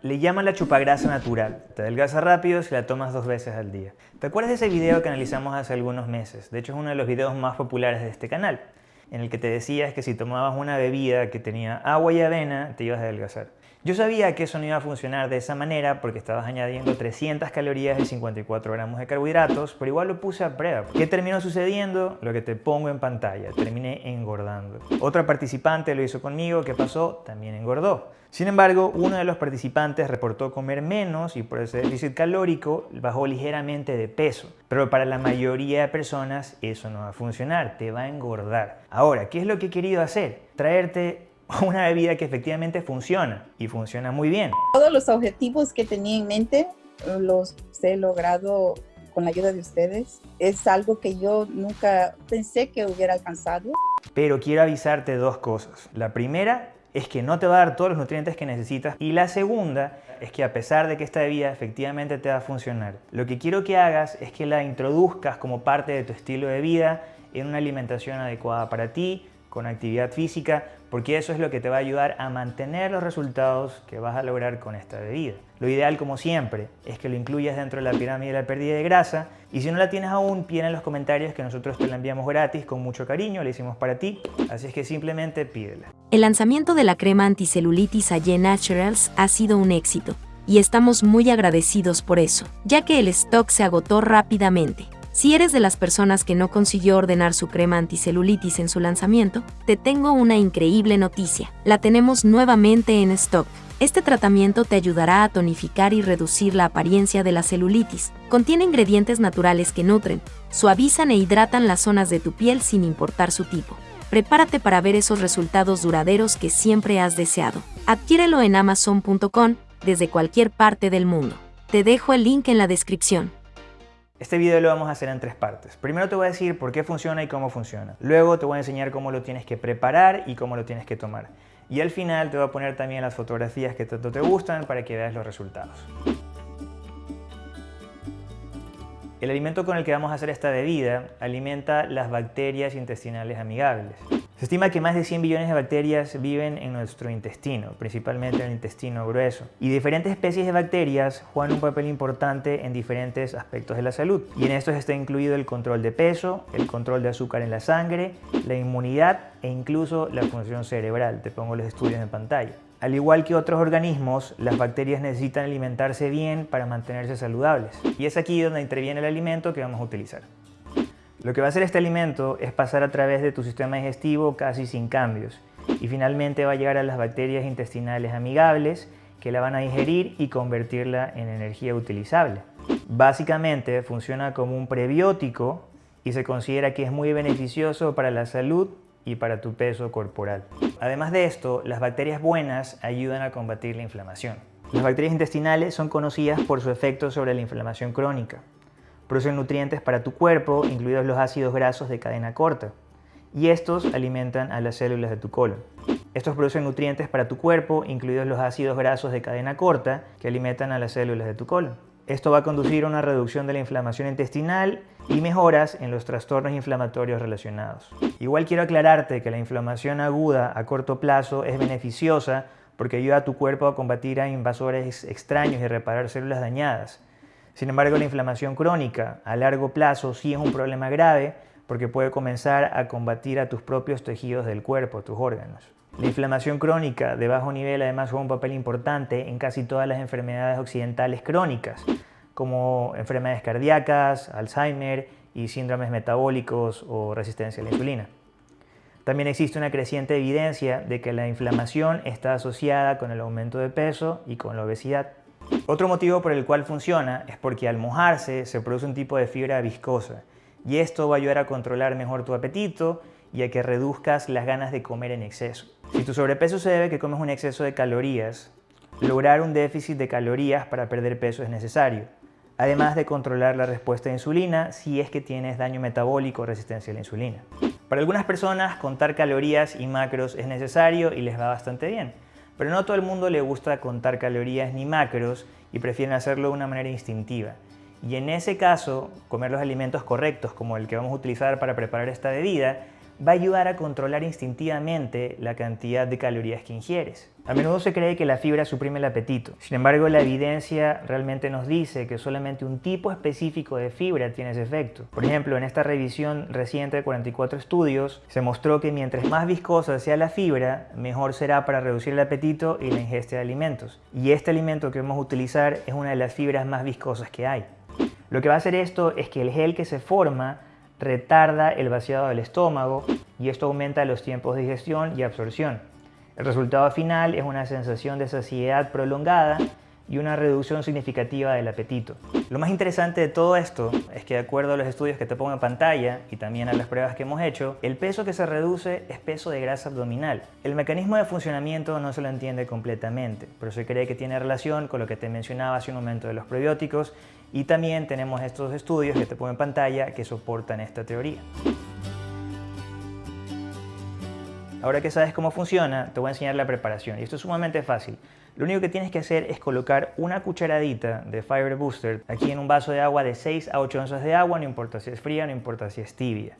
Le llaman la chupagrasa natural. Te adelgaza rápido si la tomas dos veces al día. ¿Te acuerdas de ese video que analizamos hace algunos meses? De hecho es uno de los videos más populares de este canal, en el que te decías que si tomabas una bebida que tenía agua y avena, te ibas a adelgazar. Yo sabía que eso no iba a funcionar de esa manera porque estabas añadiendo 300 calorías y 54 gramos de carbohidratos, pero igual lo puse a prueba. ¿Qué terminó sucediendo? Lo que te pongo en pantalla, terminé engordando. Otra participante lo hizo conmigo, ¿qué pasó? También engordó. Sin embargo, uno de los participantes reportó comer menos y por ese déficit calórico bajó ligeramente de peso. Pero para la mayoría de personas eso no va a funcionar, te va a engordar. Ahora, ¿qué es lo que he querido hacer? Traerte una bebida que efectivamente funciona y funciona muy bien. Todos los objetivos que tenía en mente los he logrado con la ayuda de ustedes. Es algo que yo nunca pensé que hubiera alcanzado. Pero quiero avisarte dos cosas. La primera es que no te va a dar todos los nutrientes que necesitas y la segunda es que a pesar de que esta bebida efectivamente te va a funcionar, lo que quiero que hagas es que la introduzcas como parte de tu estilo de vida en una alimentación adecuada para ti, con actividad física, porque eso es lo que te va a ayudar a mantener los resultados que vas a lograr con esta bebida. Lo ideal, como siempre, es que lo incluyas dentro de la pirámide de la pérdida de grasa y si no la tienes aún, pide en los comentarios que nosotros te la enviamos gratis con mucho cariño, la hicimos para ti, así es que simplemente pídela. El lanzamiento de la crema anticelulitis AYE Naturals ha sido un éxito y estamos muy agradecidos por eso, ya que el stock se agotó rápidamente. Si eres de las personas que no consiguió ordenar su crema anticelulitis en su lanzamiento, te tengo una increíble noticia. La tenemos nuevamente en stock. Este tratamiento te ayudará a tonificar y reducir la apariencia de la celulitis. Contiene ingredientes naturales que nutren, suavizan e hidratan las zonas de tu piel sin importar su tipo. Prepárate para ver esos resultados duraderos que siempre has deseado. Adquiérelo en amazon.com desde cualquier parte del mundo. Te dejo el link en la descripción. Este video lo vamos a hacer en tres partes. Primero te voy a decir por qué funciona y cómo funciona. Luego te voy a enseñar cómo lo tienes que preparar y cómo lo tienes que tomar. Y al final te voy a poner también las fotografías que tanto te gustan para que veas los resultados. El alimento con el que vamos a hacer esta bebida alimenta las bacterias intestinales amigables. Se estima que más de 100 billones de bacterias viven en nuestro intestino, principalmente en el intestino grueso. Y diferentes especies de bacterias juegan un papel importante en diferentes aspectos de la salud. Y en estos está incluido el control de peso, el control de azúcar en la sangre, la inmunidad e incluso la función cerebral. Te pongo los estudios en pantalla. Al igual que otros organismos, las bacterias necesitan alimentarse bien para mantenerse saludables. Y es aquí donde interviene el alimento que vamos a utilizar. Lo que va a hacer este alimento es pasar a través de tu sistema digestivo casi sin cambios y finalmente va a llegar a las bacterias intestinales amigables que la van a digerir y convertirla en energía utilizable. Básicamente funciona como un prebiótico y se considera que es muy beneficioso para la salud y para tu peso corporal. Además de esto, las bacterias buenas ayudan a combatir la inflamación. Las bacterias intestinales son conocidas por su efecto sobre la inflamación crónica producen nutrientes para tu cuerpo, incluidos los ácidos grasos de cadena corta, y estos alimentan a las células de tu colon. Estos producen nutrientes para tu cuerpo, incluidos los ácidos grasos de cadena corta, que alimentan a las células de tu colon. Esto va a conducir a una reducción de la inflamación intestinal y mejoras en los trastornos inflamatorios relacionados. Igual quiero aclararte que la inflamación aguda a corto plazo es beneficiosa porque ayuda a tu cuerpo a combatir a invasores extraños y reparar células dañadas. Sin embargo, la inflamación crónica a largo plazo sí es un problema grave porque puede comenzar a combatir a tus propios tejidos del cuerpo, tus órganos. La inflamación crónica de bajo nivel además juega un papel importante en casi todas las enfermedades occidentales crónicas, como enfermedades cardíacas, Alzheimer y síndromes metabólicos o resistencia a la insulina. También existe una creciente evidencia de que la inflamación está asociada con el aumento de peso y con la obesidad. Otro motivo por el cual funciona es porque al mojarse se produce un tipo de fibra viscosa y esto va a ayudar a controlar mejor tu apetito y a que reduzcas las ganas de comer en exceso. Si tu sobrepeso se debe a que comes un exceso de calorías, lograr un déficit de calorías para perder peso es necesario, además de controlar la respuesta de insulina si es que tienes daño metabólico o resistencia a la insulina. Para algunas personas contar calorías y macros es necesario y les va bastante bien, pero no a todo el mundo le gusta contar calorías ni macros y prefieren hacerlo de una manera instintiva. Y en ese caso, comer los alimentos correctos, como el que vamos a utilizar para preparar esta bebida, va a ayudar a controlar instintivamente la cantidad de calorías que ingieres. A menudo se cree que la fibra suprime el apetito. Sin embargo, la evidencia realmente nos dice que solamente un tipo específico de fibra tiene ese efecto. Por ejemplo, en esta revisión reciente de 44 estudios, se mostró que mientras más viscosa sea la fibra, mejor será para reducir el apetito y la ingesta de alimentos. Y este alimento que vamos a utilizar es una de las fibras más viscosas que hay. Lo que va a hacer esto es que el gel que se forma retarda el vaciado del estómago y esto aumenta los tiempos de digestión y absorción. El resultado final es una sensación de saciedad prolongada y una reducción significativa del apetito. Lo más interesante de todo esto es que de acuerdo a los estudios que te pongo en pantalla y también a las pruebas que hemos hecho, el peso que se reduce es peso de grasa abdominal. El mecanismo de funcionamiento no se lo entiende completamente, pero se cree que tiene relación con lo que te mencionaba hace un momento de los probióticos y también tenemos estos estudios que te pongo en pantalla que soportan esta teoría. Ahora que sabes cómo funciona, te voy a enseñar la preparación y esto es sumamente fácil. Lo único que tienes que hacer es colocar una cucharadita de Fiber Booster aquí en un vaso de agua de 6 a 8 onzas de agua, no importa si es fría, no importa si es tibia.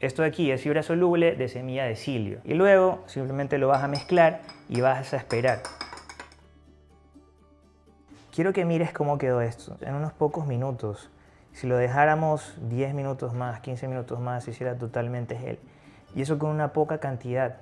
Esto de aquí es fibra soluble de semilla de cilio. Y luego simplemente lo vas a mezclar y vas a esperar. Quiero que mires cómo quedó esto en unos pocos minutos. Si lo dejáramos 10 minutos más, 15 minutos más, se hiciera totalmente gel y eso con una poca cantidad.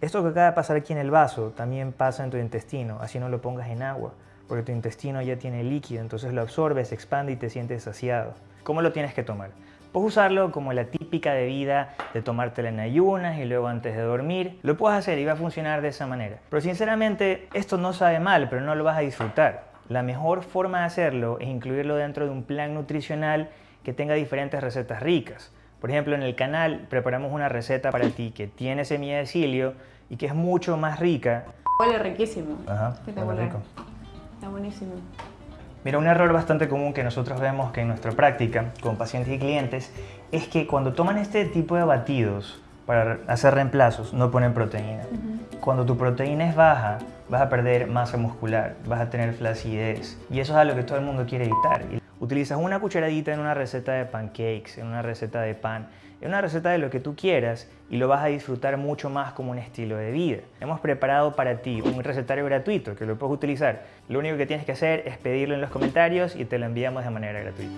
Esto que acaba de pasar aquí en el vaso también pasa en tu intestino, así no lo pongas en agua, porque tu intestino ya tiene líquido, entonces lo absorbes, se expande y te sientes saciado. ¿Cómo lo tienes que tomar? Puedes usarlo como la típica bebida de tomártela en ayunas y luego antes de dormir. Lo puedes hacer y va a funcionar de esa manera. Pero sinceramente, esto no sabe mal, pero no lo vas a disfrutar. La mejor forma de hacerlo es incluirlo dentro de un plan nutricional que tenga diferentes recetas ricas. Por ejemplo, en el canal preparamos una receta para ti que tiene semilla de cilio y que es mucho más rica. Huele riquísimo. Ajá, huele rico. Está buenísimo. Mira, un error bastante común que nosotros vemos que en nuestra práctica con pacientes y clientes es que cuando toman este tipo de batidos para hacer reemplazos no ponen proteína. Cuando tu proteína es baja, vas a perder masa muscular, vas a tener flacidez y eso es algo que todo el mundo quiere evitar. Utilizas una cucharadita en una receta de pancakes, en una receta de pan, en una receta de lo que tú quieras y lo vas a disfrutar mucho más como un estilo de vida. Hemos preparado para ti un recetario gratuito que lo puedes utilizar. Lo único que tienes que hacer es pedirlo en los comentarios y te lo enviamos de manera gratuita.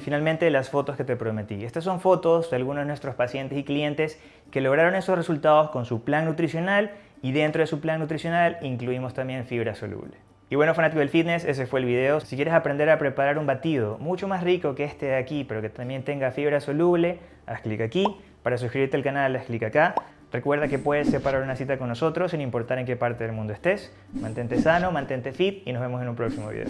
Finalmente, las fotos que te prometí. Estas son fotos de algunos de nuestros pacientes y clientes que lograron esos resultados con su plan nutricional y dentro de su plan nutricional incluimos también fibra soluble. Y bueno, fanático del fitness, ese fue el video. Si quieres aprender a preparar un batido mucho más rico que este de aquí, pero que también tenga fibra soluble, haz clic aquí. Para suscribirte al canal, haz clic acá. Recuerda que puedes separar una cita con nosotros sin importar en qué parte del mundo estés. Mantente sano, mantente fit y nos vemos en un próximo video.